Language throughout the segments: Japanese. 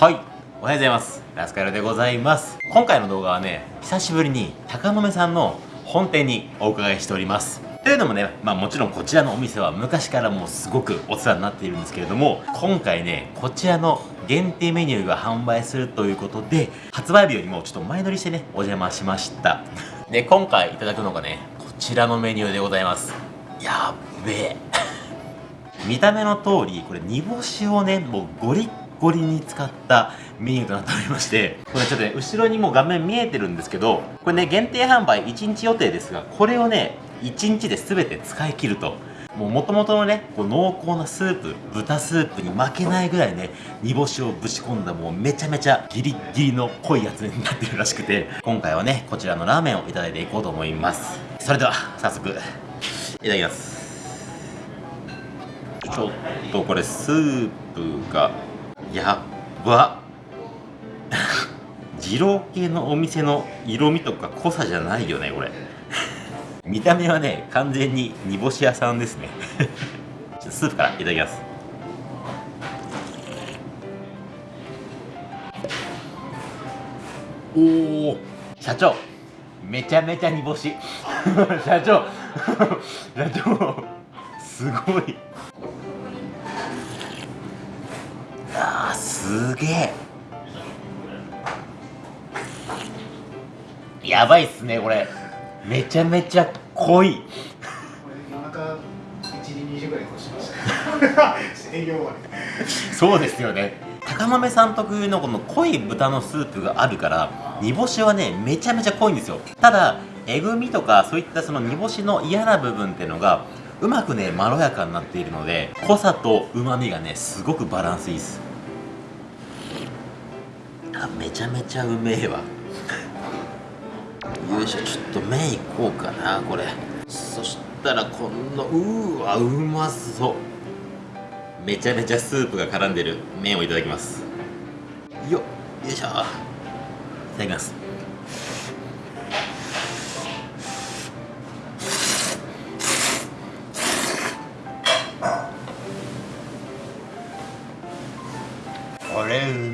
はいおはようございますラスカルでございます今回の動画はね久しぶりに高野目さんの本店にお伺いしておりますというのもね、まあもちろんこちらのお店は昔からもうすごくお世話になっているんですけれども、今回ね、こちらの限定メニューが販売するということで、発売日よりもちょっと前乗りしてね、お邪魔しました。で、今回いただくのがね、こちらのメニューでございます。やっべえ。見た目の通り、これ煮干しをね、もうゴリッゴリに使ったメニューとなっておりましてこれちょっとね後ろにも画面見えてるんですけどこれね限定販売1日予定ですがこれをね1日で全て使い切ると。もともとのねこう濃厚なスープ豚スープに負けないぐらいね煮干しをぶち込んだもうめちゃめちゃギリギリの濃いやつになってるらしくて今回はねこちらのラーメンをいただいていこうと思います。それでは早速いただきます。ちょっとこれスープがやっ。ば二郎系のお店の色味とか濃さじゃないよねこれ。見た目はね完全に煮干し屋さんですね。スープからいただきます。おお社長。めちゃめちゃ煮干し。社長。社長。すごい。すげえ。やばいっすねこれ。めちゃめちゃ濃い。夜中1時2時ぐらい越しました。営業終わりそうですよね。高豆さん特有のこの濃い豚のスープがあるから煮干しはねめちゃめちゃ濃いんですよ。ただえぐみとかそういったその煮干しの嫌な部分っていうのがうまくねまろやかになっているので濃さとうまみがねすごくバランスいいですあめちゃめちゃうめえわ。よいしょちょっと麺いこうかなこれ。そしたらこのうわうまそう。めちゃめちゃスープが絡んでる。麺をいただきます。よよいしょ。いただきます。これう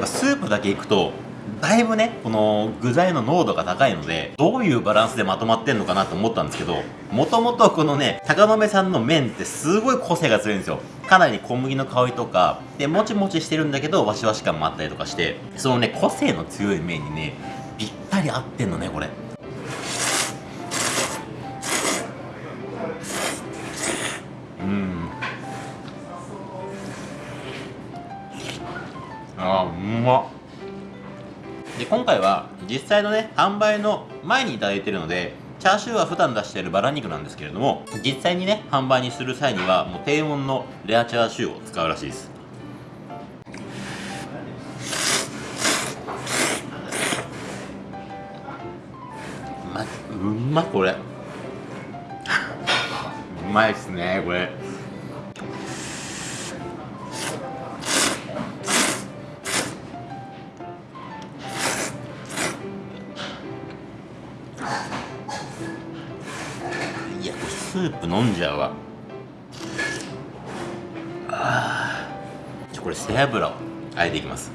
やっぱスープだけいくとだいぶねこの具材の濃度が高いのでどういうバランスでまとまってんのかなと思ったんですけどもともとこのね高野目さんの麺ってすごい個性が強いんですよ。かなり小麦の香りとかでもちもちしてるんだけどわしわし感もあったりとかしてそのね個性の強い麺にねぴったり合ってんのねこれ。まで今回は実際のね販売の前に頂いてるのでチャーシューは普段出しているバラ肉なんですけれども実際にね販売にする際にはもう低温のレアチャーシューを使うらしいです。うまうまこれ。うまいっすねこれ。ープ飲んじゃうわ。あこれ背脂をあえていきます。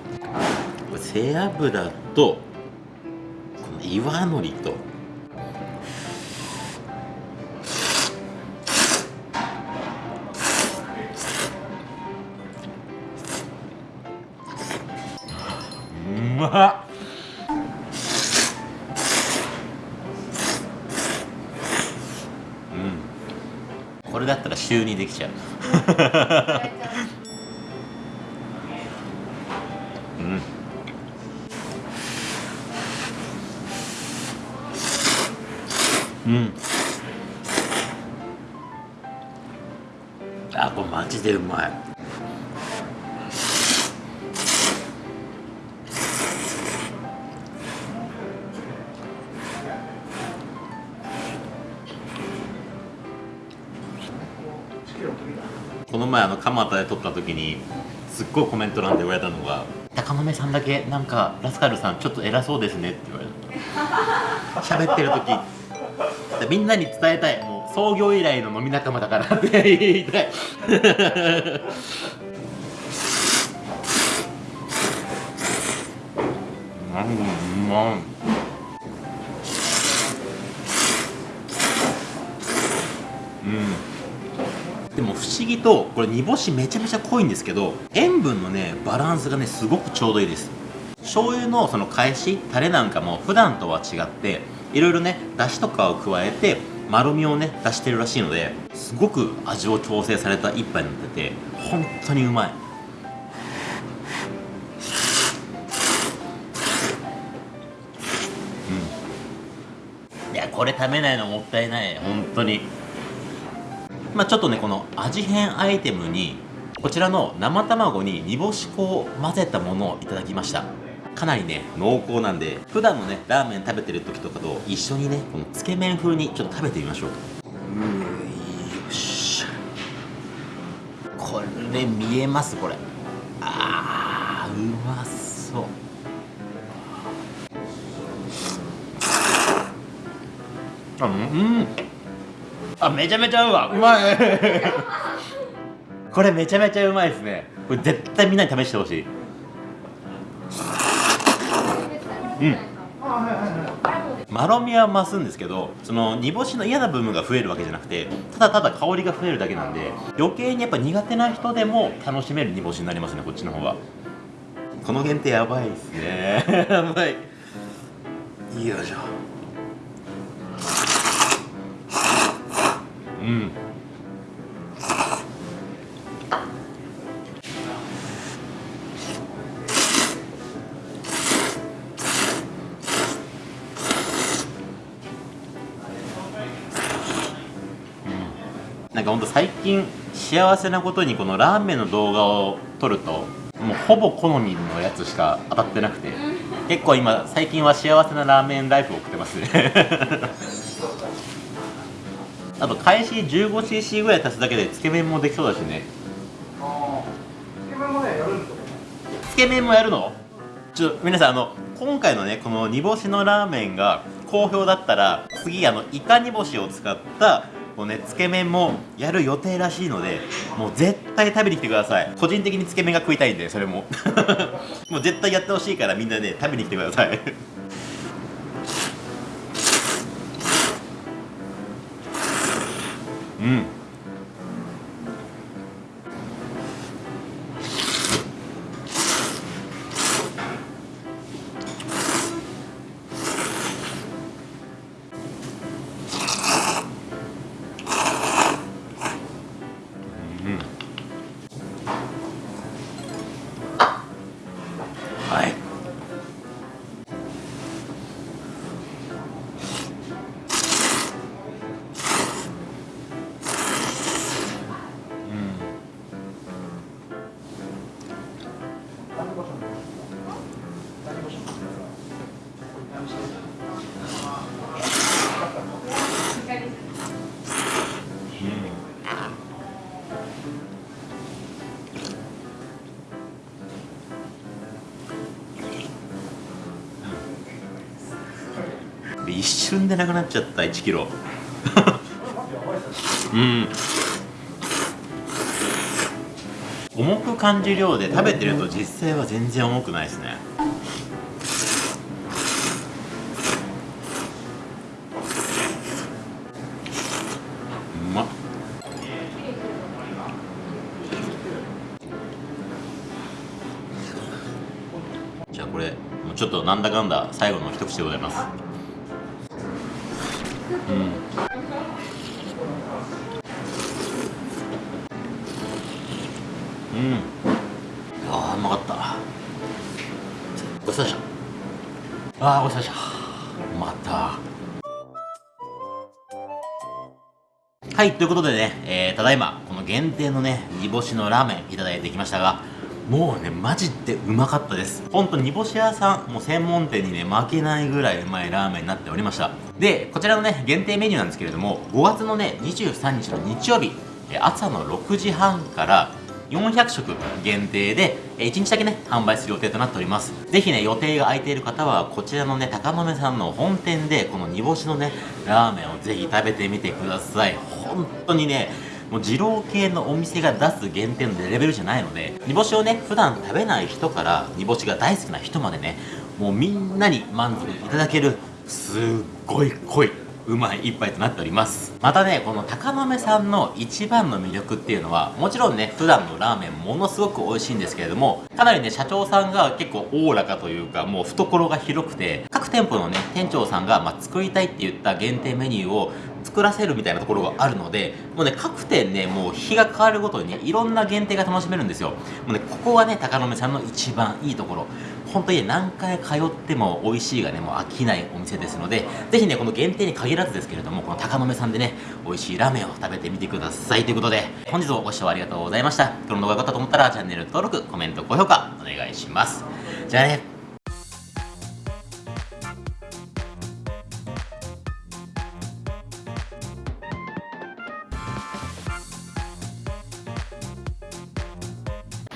これ背脂とこの岩のりと。うまっ。これだったら週にできちゃう。うん。うん。あこれマジでうまい。前あの蒲田で撮った時にすっごいコメント欄で言われたのが「高豆さんだけなんかラスカルさんちょっと偉そうですね」って言われた。喋ってる時。みんなに伝えたい。もう創業以来の飲み仲間だからって 言いたい。うまい。うん。でも不思議とこれ煮干しめちゃめちゃ濃いんですけど塩分のねバランスがねすごくちょうどいいです。醤油のその返しタレなんかも普段とは違っていろいろねだしとかを加えてまろみをね出してるらしいのですごく味を調整された一杯になってて本当にうまい。うん。いやこれ食べないのもったいない。本当に。まあちょっとねこの味変アイテムにこちらの生卵に煮干し粉を混ぜたものをいただきました。かなりね濃厚なんで普段のねラーメン食べてる時とかと一緒にねこのつけ麺風にちょっと食べてみましょう。うよしこれ見えますこれ。あーうまそう。あうん。あめちゃめちゃうわ。うまい。これめちゃめちゃうまいですね。これ絶対みんなに試してほしい。うん。まろみは増すんですけどその煮干しの嫌な部分が増えるわけじゃなくてただただ香りが増えるだけなんで余計にやっぱ苦手な人でも楽しめる煮干しになりますねこっちの方は。この限定やばいですね。やばい。よいしょうん。なんかほんと最近幸せなことにこのラーメンの動画を撮るともうほぼ好みのやつしか当たってなくて。結構今最近は幸せなラーメンライフを送ってますねあと開始 15cc ぐらい足すだけでつけ麺もできそうだしね。つけ麺もねやるんですよつけ麺もやるの？ちょっと皆さんあの今回のねこの煮干しのラーメンが好評だったら次あのイカ煮干しを使ったこうねつけ麺もやる予定らしいのでもう絶対食べに来てください。個人的につけ麺が食いたいんでそれも。もう絶対やってほしいからみんなね食べに来てくださいう瞬でなくなっちゃった1キロ。うん。重く感じるようで食べてると実際は全然重くないですね。うまっ。じゃあこれもうちょっとなんだかんだ最後の一口でございます。うん。うん。あーうまかった。ごちそうでした。あーごちそうまでした。また。はい、ということでね、えー、ただいま、この限定のね、煮干しのラーメンいただいてきましたが、もうね、マジでうまかったです。ほんと、煮干し屋さん、もう専門店にね、負けないぐらいうまいラーメンになっておりました。で、こちらのね、限定メニューなんですけれども、5月のね、23日の日曜日、朝の6時半から、400食限定で、1日だけね、販売する予定となっております。ぜひね、予定が空いている方は、こちらのね、高豆さんの本店で、この煮干しのね、ラーメンをぜひ食べてみてください。本当にね、もう二郎系のお店が出す限定のレベルじゃないので、煮干しをね、普段食べない人から煮干しが大好きな人までね、もうみんなに満足いただけるすっごい濃いうまい一杯となっております。またねこの高豆さんの一番の魅力っていうのはもちろんね普段のラーメンものすごく美味しいんですけれどもかなりね社長さんが結構おおらかというかもう懐が広くて各店舗のね店長さんが、まあ、作りたいって言った限定メニューを作らせるみたいなところがあるのでもうね各店ねもう日が変わるごとにねいろんな限定が楽しめるんですよ。もうねここがね高野さんの一番いいところ。本当に何回通っても美味しいがねもう飽きないお店ですのでぜひねこの限定に限らずですけれどもこの高野さんでね美味しいラーメンを食べてみてください。ということで本日もご視聴ありがとうございました。この動画が良かったと思ったらチャンネル登録コメント高評価お願いします。じゃあね。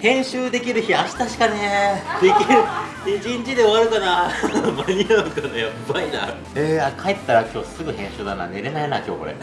編集できる日明日しかねできる。一日で終わるかな。間に合うかな。やばいな。えー、帰ったら今日すぐ編集だな。寝れないな今日これ。